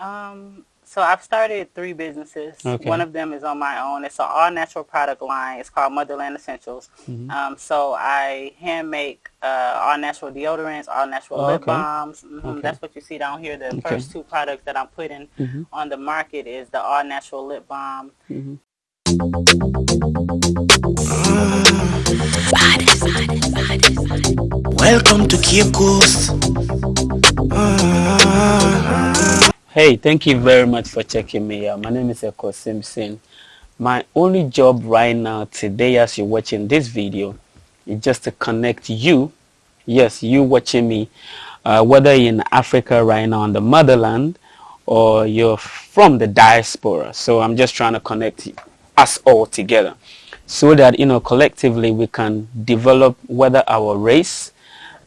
Um, so I've started three businesses. Okay. One of them is on my own. It's an all natural product line. It's called Motherland Essentials. Mhm. Um, so I hand make uh, all natural deodorants, all natural Oh, lip okay. balms. Mhm, Okay. That's what you see down here. The Okay. first two products that I'm putting Mhm. on the market is the all natural lip balm. Mhm. Welcome to Cape Coast. Hey, thank you very much for checking me out. My name is Ekow Simpson. My only job right now today as you're watching this video is just to connect you, yes, you watching me, uh, whether you're in Africa right now on the motherland or you're from the diaspora. So I'm just trying to connect us all together so that, you know, collectively we can develop whether our race,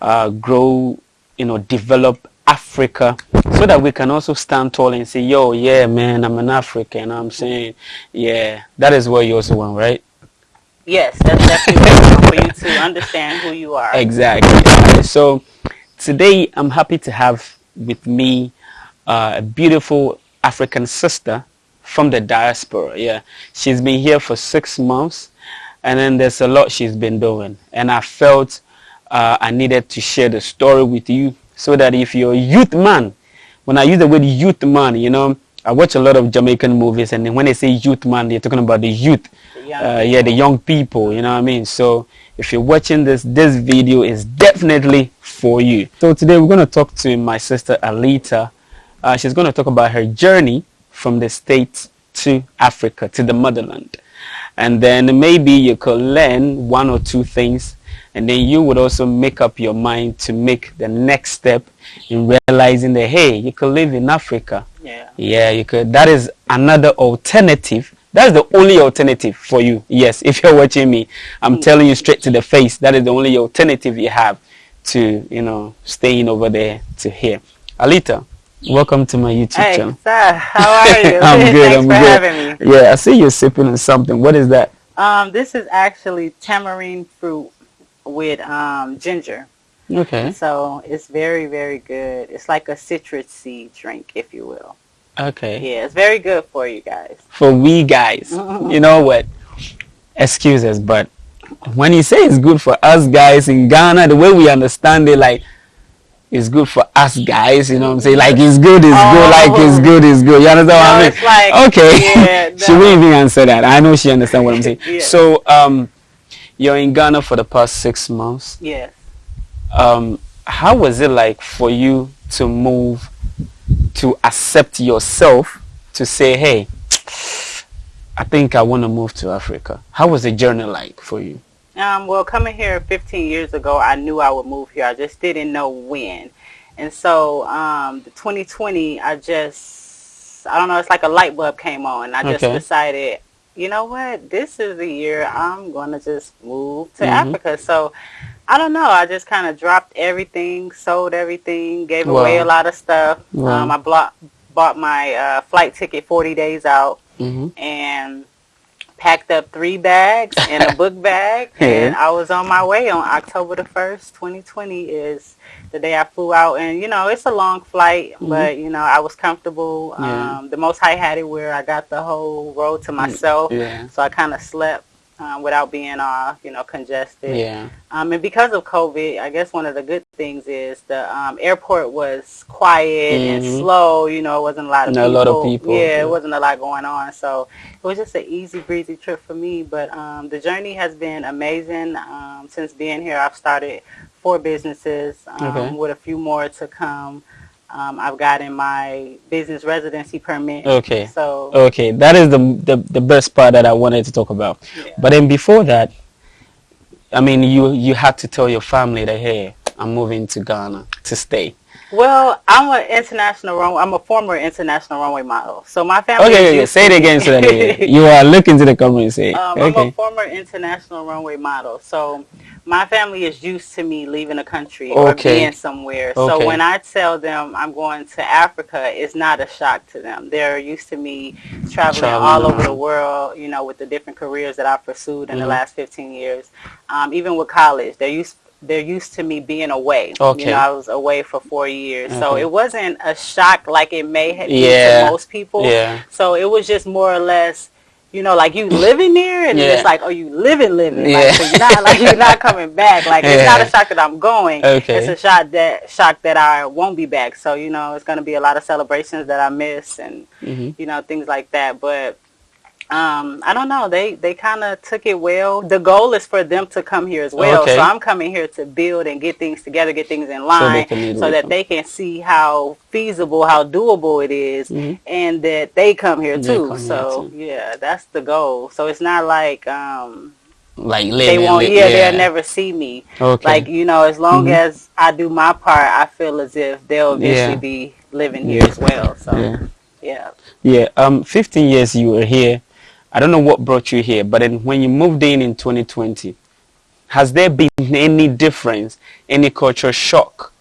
uh, grow, you know, develop Africa so that we can also stand tall and say, yo, yeah, man, I'm an African. I'm saying, yeah, that is what you also want, right? Yes, that's definitely what I want for you to understand who you are. Exactly. So today I'm happy to have with me uh, a beautiful African sister from the diaspora. Yeah, she's been here for six months, and then there's a lot she's been doing, and I felt uh, I needed to share the story with you so that if you're a youth man, when I use the word youth man, you know, I watch a lot of Jamaican movies, and when they say youth man, they're talking about the youth The uh, yeah, the young people, you know what I mean? So if you're watching this, this video is definitely for you. So today we're going to talk to my sister Alita. Uh, she's going to talk about her journey from the States to Africa, to the motherland. And then maybe you could learn one or two things and then you would also make up your mind to make the next step in realizing that, hey, you could live in Africa. Yeah. Yeah, you could. That is another alternative. That's the only alternative for you. Yes, if you're watching me, I'm telling you straight to the face. That is the only alternative you have to, you know, staying over there to here. Alita, welcome to my YouTube Hey, channel. sir, how are you? I'm good. Thanks I'm for good. having me. Yeah, I see you're sipping on something. What is that? Um, this is actually tamarind fruit with um, ginger. Okay. So it's very, very good. It's like a citrus seed drink, if you will. Okay. Yeah, it's very good for you guys. For we guys, you know what? Excuses, but when you say it's good for us guys in Ghana, the way we understand it, like it's good for us guys. You know what I'm saying? Like it's good, it's good. Like it's Oh. good, it's good. You understand what I No, mean? it's like- okay. yeah, she no. wouldn't even answer that. I know she understands what I'm saying. Yeah. So, um, you're in Ghana for the past six months. Yes. Um, how was it like for you to move to accept yourself to say, hey, I think I want to move to Africa? How was the journey like for you? Um, well, coming here 15 years ago, I knew I would move here. I just didn't know when. And so, um, the 2020, I just, I don't know, it's like a light bulb came on. I just Okay. decided, you know what, this is the year I'm going to just move to Mhm. Africa. So, I don't know. I just kind of dropped everything, sold everything, gave away a lot of stuff. Wow. Um, I bought, bought my uh, flight ticket 40 days out hmm and packed up three bags and a book bag Yeah. and I was on my way on October the 1st, 2020 is the day I flew out and you know, it's a long flight, but you know, I was comfortable. Mm-hmm. Yeah. Um, the most high had it where I got the whole road to myself. Yeah. So I kind of slept um, without being all, you know, congested. Yeah. Um, and because of COVID, I guess one of the good things is the um, airport was quiet and Mhm. slow. You know, it wasn't a lot of Not a people. lot of people, Yeah, yeah. it wasn't a lot going on. So it was just an easy breezy trip for me. But um, the journey has been amazing. Um, since being here, I've started four businesses um, Okay. with a few more to come. Um, I've gotten my business residency permit. Okay. So Okay, that is the, the the best part that I wanted to talk about. Yeah. But then before that, I mean, you you had to tell your family that hey, I'm moving to Ghana to stay. Well, I'm an international runway. I'm a former international runway model. So my family. Okay, is okay, say it again so that you are looking to the camera and say. Um, I'm a former international runway model. So my family is used to me leaving the country or being somewhere. Okay. So when I tell them I'm going to Africa, it's not a shock to them. They're used to me traveling, Traveling all over the world, you know, with the different careers that I've pursued in the Mhm. last 15 years. Um, even with college, they're used they're used to me being away. Okay. You know, I was away for four years, so it wasn't a shock like it may have been to most people. Yeah. So it was just more or less, you know, like you living there, and Yeah. it's like, oh, you living, living. Yeah. Like, so you're not like you're not coming back. Like it's not a shock that I'm going. Okay. It's a shock that shock that I won't be back. So you know, it's gonna be a lot of celebrations that I miss, and Mhm. you know things like that. But um, I don't know. They they kind of took it well. The goal is for them to come here as well. Okay. So I'm coming here to build and get things together, get things in line, meet so that they can see how feasible, how doable it is, Mhm. and that they come here They too. come here so too. yeah, that's the goal. So it's not like um, Like they won't. li- Yeah, they'll never see me. Okay. Like you know, as long Mhm. as I do my part, I feel as if they'll eventually Yeah. be living here as well. So yeah. yeah. Yeah. Um, 15 years you were here. I don't know what brought you here, but then when you moved in in 2020, has there been any difference, any culture shock?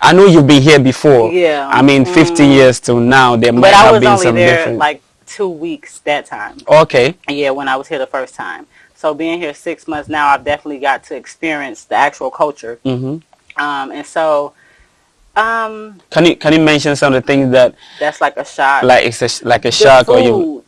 I know you've been here before. Yeah. I mean, 50 Mm. years till now, there might But I have was been only some there difference. like two weeks that time. okay. Yeah, when I was here the first time. So being here six months now, I've definitely got to experience the actual culture. Mm -hmm. Um, and so um, Can you can you mention some of the things that that's like a shock. like it's a, like a The shock or you?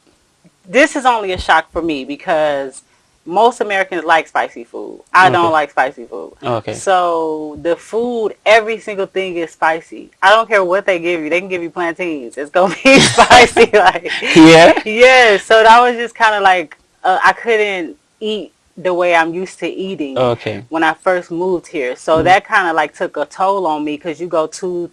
This is only a shock for me because most Americans like spicy food. I Okay. don't like spicy food. Okay. So the food, every single thing is spicy. I don't care what they give you. They can give you plantains. It's gonna be spicy. Like Yeah. yeah. So that was just kind of like uh, I couldn't eat the way I'm used to eating Okay. when I first moved here. So Mm-hmm. that kind of like took a toll on me because you go two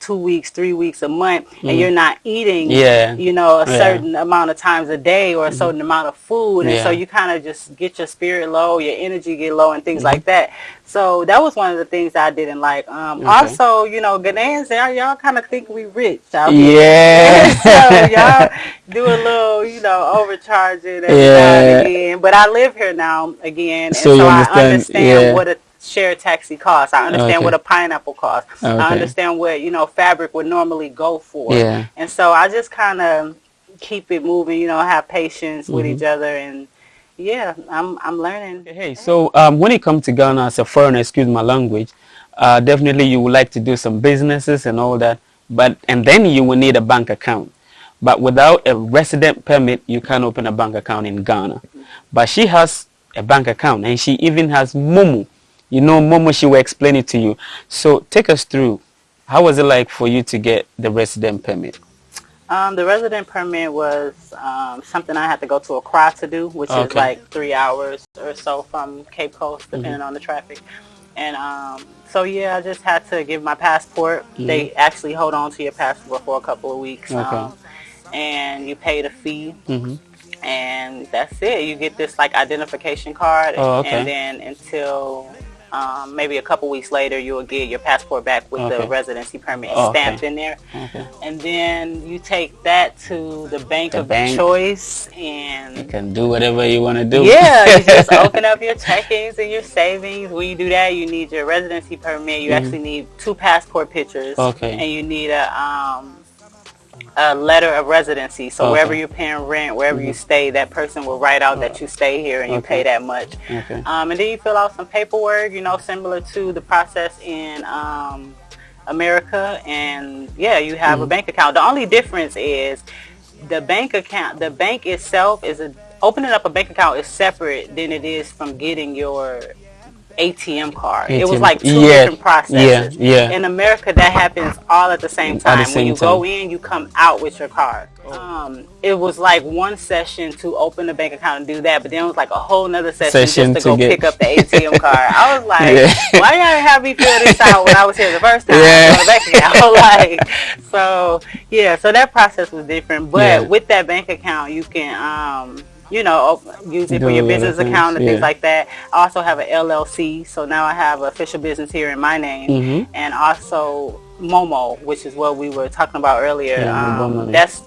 two weeks, three weeks, a month, and you're not eating, Mm-hmm. Yeah. you know, a Yeah. certain amount of times a day or a certain amount of food, and so you kind of just get your spirit low, your energy get low, and things Mm-hmm. like that. So that was one of the things I didn't like. Um, Okay. Also, you know, Ghanaians, y'all, y'all kind of think we rich. Yeah. so y'all do a little, you know, overcharging every now Yeah. and again. But I live here now again, and So so, you I understand- understand yeah. what a shared taxi costs. I understand Okay. what a pineapple costs. Okay. I understand what you know fabric would normally go for. Yeah. And so I just kind of keep it moving. You know, have patience with Mm-hmm. each other, and yeah, I'm I'm learning. Hey, so um, when it comes to Ghana as a foreigner, excuse my language, uh, definitely you would like to do some businesses and all that, but and then you will need a bank account. But without a resident permit, you can't open a bank account in Ghana. But she has a bank account, and she even has Momo. You know, Momo, she will explain it to you. So take us through. How was it like for you to get the resident permit? Um, the resident permit was um, something I had to go to Accra to do, which is like three hours or so from Cape Coast, depending Mm-hmm. on the traffic. And um, so yeah, I just had to give my passport. Mm-hmm. They actually hold on to your passport for a couple of weeks, Okay. um, and you pay the fee, hmm and that's it. You get this like identification card, Oh, okay. and then until um, maybe a couple weeks later, you will get your passport back with Okay. the residency permit Oh, okay. stamped in there Okay. and then you take that to the bank The of bank. choice and... You can do whatever you want to do. yeah you just open up your checkings and your savings when you do that you need your residency permit you actually need two passport pictures Mm-hmm. Okay. and you need a um a letter of residency so Okay. Mm-hmm. wherever you're paying rent wherever you stay that person will write out that you stay here and you Okay. pay that much Okay. um, and then you fill out some paperwork, you know, similar to the process in um, America. And yeah, you have Mm-hmm. a bank account. The only difference is the bank account, the bank itself is a, opening up a bank account is separate than it is from getting your ATM card. It was like two Yeah, different processes. yeah, yeah. In America, that happens all at the same At time. the when you time. go in, you come out with your card. Um, it was like one session to open a bank account and do that, but then it was like a whole nother session, Session just to, to go get- pick up the ATM card. I was like, Yeah. why y'all have me fill this out when I was here the first time? Yeah. I bank account. like, so yeah, so that process was different. But Yeah. with that bank account, you can, um, you know, use it for your a lot of business account and yeah. things like that. I also have an LLC, so now I have official business here in my name, Mhm. and also Momo, which is what we were talking about earlier. Yeah, um, that's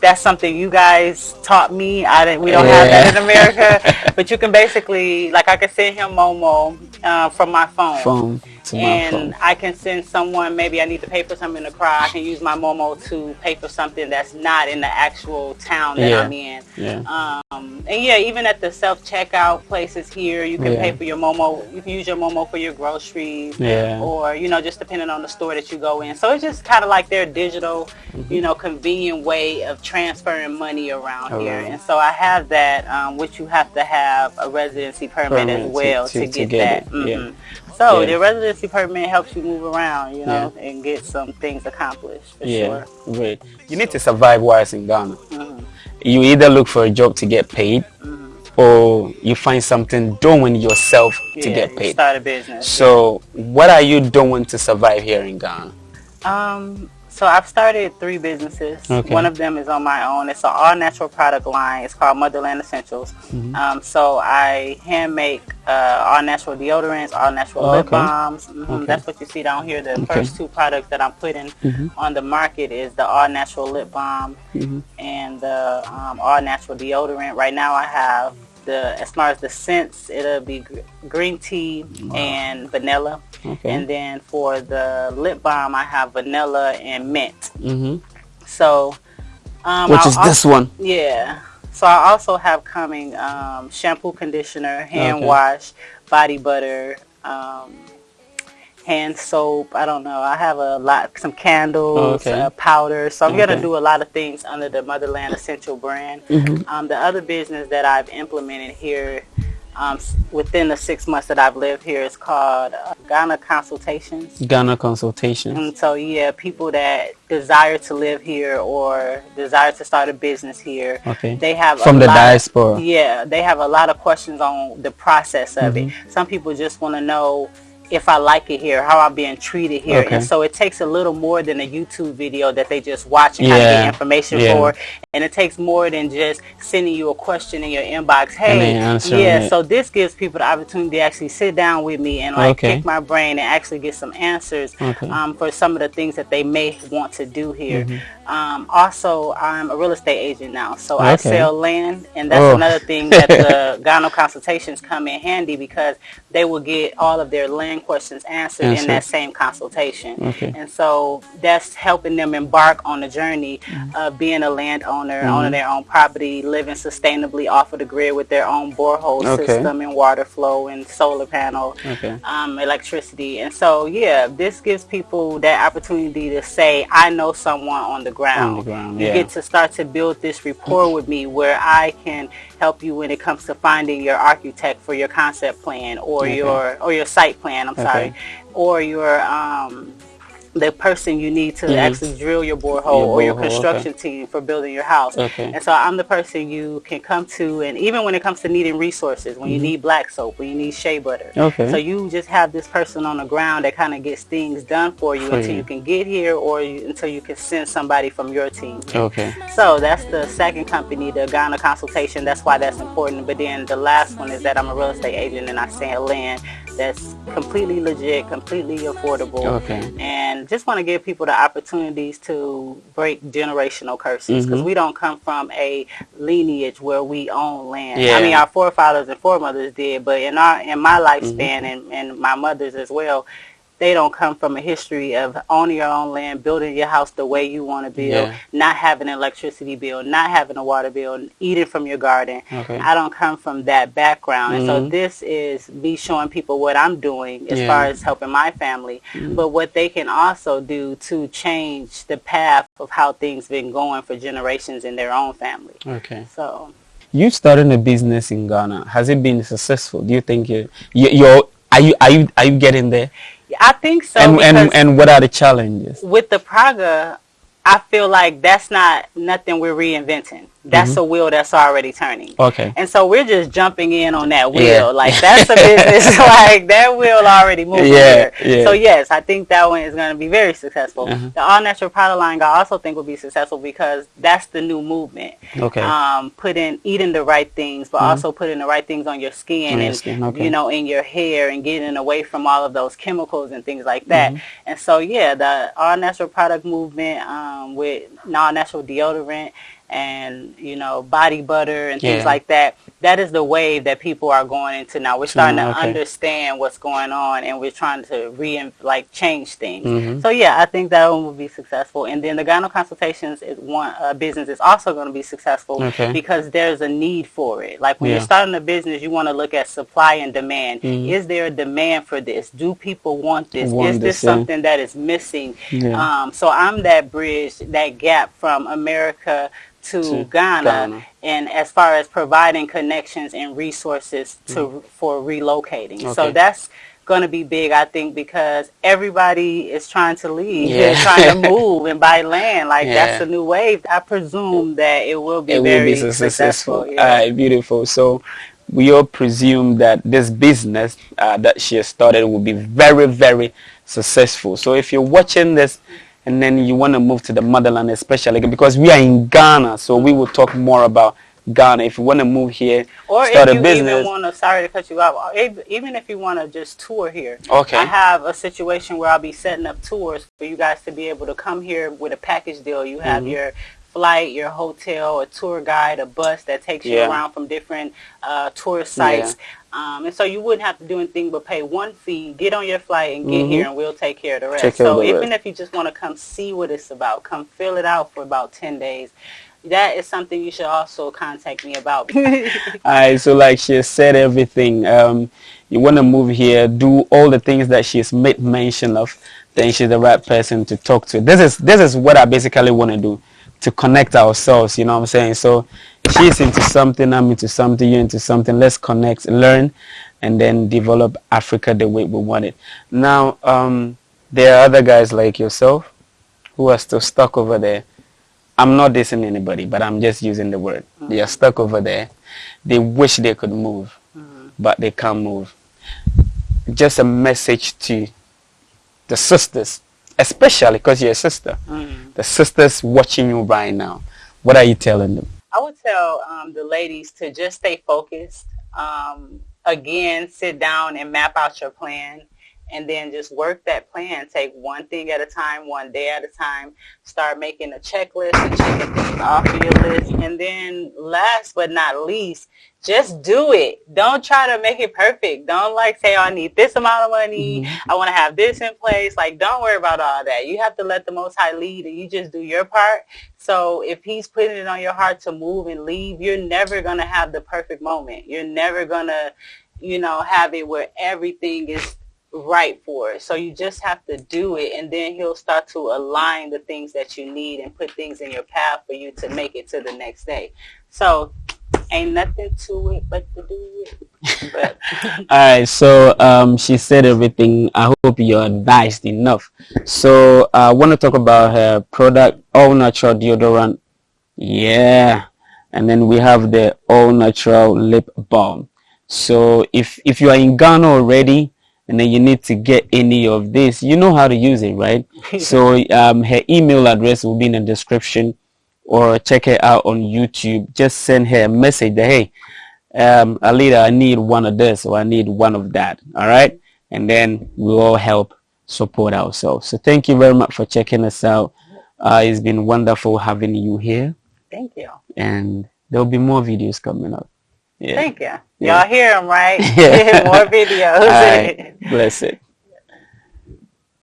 that's something you guys taught me. I didn't. We don't have that in America, but you can basically, like, I can send him Momo uh, from my phone. Phone and. I can send someone. Maybe I need to pay for something to cry. I can use my Momo to pay for something that's not in the actual town that Yeah. I'm in. Yeah. Um, and yeah, even at the self checkout places here, you can Yeah. pay for your Momo. You can use your Momo for your groceries, Yeah. or you know, just depending on the store that you go in. So it's just kind of like their digital, Mm-hmm. you know, convenient way of transferring money around here. Around. And so I have that, um, which you have to have a residency permit, Permit as well to- to get, get that. it, yeah. So Yeah. the residency permit helps you move around, you know, and get some things accomplished for Yeah, sure. great. You need to survive whilst in Ghana. Mhm. You either look for a job to get paid, or you find something doing yourself to Yeah, get you paid. Start a business. So, what are you doing to survive here in Ghana? Um, so I've started three businesses. Okay. One of them is on my own. It's an all natural product line. It's called Motherland Essentials. Mm-hmm. Um, so I hand make uh, all natural deodorants, all natural Oh, lip okay. balms. Mhm, Okay. That's what you see down here. The first two products that I'm putting Mhm. on the market is the all natural lip balm Mhm. and the um, all natural deodorant. Right now I have the as far as the scents, it'll be gr- green tea and vanilla. Okay. And then for the lip balm, I have vanilla and mint. hmm So, um, Which I'll is al- this one? Yeah. So I also have coming um, shampoo, conditioner, hand Okay. wash, body butter, um, hand soap. I don't know. I have a lot, some candles, Okay. uh, powder. So I'm Okay. gonna do a lot of things under the Motherland Essential brand. Mhm. Um, the other business that I've implemented here um, within the six months that I've lived here is called uh, Ghana Consultations. Ghana Consultations. And so, yeah, people that desire to live here or desire to start a business here, Okay. they have From the lot, diaspora. Yeah, they have a lot of questions on the process of it. Mm-hmm. Some people just want to know if I like it here, how I'm being treated here, Okay. and so it takes a little more than a YouTube video that they just watch and kind of get information yeah. for, and it takes more than just sending you a question in your inbox. Hey, yeah, it. so this gives people the opportunity to actually sit down with me and like Okay. pick my brain and actually get some answers Okay. um, for some of the things that they may want to do here. Mm-hmm. Um, also, I'm a real estate agent now, so I sell land, and that's Oh. another thing that the Ghana consultations come in handy because they will get all of their land questions answered in that same consultation. Okay. And so that's helping them embark on the journey of being a landowner, Mm-hmm. owning their own property, living sustainably off of the grid with their own borehole Okay. system and water flow and solar panel Okay. um, electricity. And so, yeah, this gives people that opportunity to say, I know someone on the ground. On the ground, you yeah. get to start to build this rapport with me where I can help you when it comes to finding your architect for your concept plan or Okay. your or your site plan, I'm Okay. sorry, or your um, the person you need to Mhm. actually drill your borehole Your or your borehole, okay. construction team for building your house. Okay. And so I'm the person you can come to, and even when it comes to needing resources, when you need black soap, when you need shea butter. Mm-hmm. Okay. So you just have this person on the ground that kind of gets things done for you For until you. you can get here or you, until you can send somebody from your team. Okay. So that's the second company, the Ghana consultation. That's why that's important. But then the last one is that I'm a real estate agent and I sell land that's completely legit, completely affordable. Okay. And just want to give people the opportunities to break generational curses because Mhm. we don't come from a lineage where we own land. Yeah. I mean, our forefathers and foremothers did, but in our in my lifespan Mm-hmm. and, and my mother's as well, they don't come from a history of owning your own land, building your house the way you want to build, Yeah. not having an electricity bill, not having a water bill, eating from your garden. Okay. I don't come from that background. And so Mhm. this is me showing people what I'm doing as Yeah. far as helping my family, but what they can also do to change the path of how things been going for generations in their own family. Okay. So You started a business in Ghana. Has it been successful? Do you think you, you you're are you are you are you getting there? I think so. and and and what are the challenges? with the Praga, I feel like that's not nothing we're reinventing. That's a wheel that's already turning. Okay. And so we're just jumping in on that wheel. Yeah. Like that's a business. like that wheel already moving Yeah, yeah. So yes, I think that one is going to be very successful. Uh-huh. The all natural product line I also think will be successful because that's the new movement. Okay. Um, putting eating the right things, but also putting the right things on your skin Mm-hmm. On your and skin, okay. you know in your hair and getting away from all of those chemicals and things like that. Mm-hmm. And so yeah, the all natural product movement um, with non natural deodorant and you know body butter and things Yeah. like that. That is the wave that people are going into now. We're starting Mm, to understand what's going on, and we're trying to re like change things. Mhm. So yeah, I think that one will be successful. And then the Ghana consultations is one uh, business is also going to be successful Okay. because there's a need for it. Like when Yeah. you're starting a business, you want to look at supply and demand. Mhm. Is there a demand for this? Do people want this? Want is this this, yeah. something that is missing? Um, so I'm that bridge, that gap from America to, To Ghana, Ghana. and as far as providing connections and resources to for relocating. So Mm. That's going to be big, I think, because everybody is trying to leave, Yeah. They're trying to move and buy land. Like that's Yeah. a new wave. I presume that it will be it will very be su- successful. Yeah. All right, beautiful. So we all presume that this business uh, that she has started will be very, very successful. So if you're watching this and then you want to move to the motherland, especially because we are in Ghana, so we will talk more about Ghana. If you want to move here, Or start if a you business. even want to, sorry to cut you off, even if you want to just tour here. Okay. I have a situation where I'll be setting up tours for you guys to be able to come here with a package deal. You have Mhm. your flight, your hotel, a tour guide, a bus that takes you around from different uh, tourist sites. Um, and so you wouldn't have to do anything but pay one fee, get on your flight, and get Mhm. here, and we'll take care of the rest. Take care of so even rest. if you just want to come see what it's about, come fill it out for about 10 days, that is something you should also contact me about. Alright, so like she said everything. Um, you want to move here, do all the things that she's made mention of, then she's the right person to talk to. This is this is what I basically want to do, to connect ourselves. You know what I'm saying? So she's into something, I'm into something, you're into something. Let's connect, learn, and then develop Africa the way we want it. Now, um, there are other guys like yourself who are still stuck over there. I'm not dissing anybody, but I'm just using the word. They are stuck over there. They wish they could move, but they can't move. Just a message to the sisters, especially because you're a sister. Mm. The sisters watching you right now. What are you telling them? I would tell um, the ladies to just stay focused. Um, again, sit down and map out your plan and then just work that plan. Take one thing at a time, one day at a time. Start making a checklist and checking things off of your list. And then last but not least, just do it. Don't try to make it perfect. Don't like say, oh, I need this amount of money. Mm-hmm. I want to have this in place. Like, don't worry about all that. You have to let the Most High lead and you just do your part. So if he's putting it on your heart to move and leave, you're never going to have the perfect moment. You're never going to, you know, have it where everything is right for it. So you just have to do it and then he'll start to align the things that you need and put things in your path for you to make it to the next day. So ain't nothing to it but to do it. But All right, so um, she said everything. I hope you're advised enough. So I want to talk about her product, all natural deodorant. Yeah, and then we have the all natural lip balm. So if if you are in Ghana already, and then you need to get any of this, you know how to use it, right? so um, her email address will be in the description, or check her out on YouTube. Just send her a message that hey um, Alida, I need one of this or I need one of that. All right. And then we'll all help support ourselves. So thank you very much for checking us out. Uh, it's been wonderful having you here thank you. and there'll be more videos coming up. Yeah. Thank you. Y'all hear him, right? Yeah. More videos. All right. Bless it.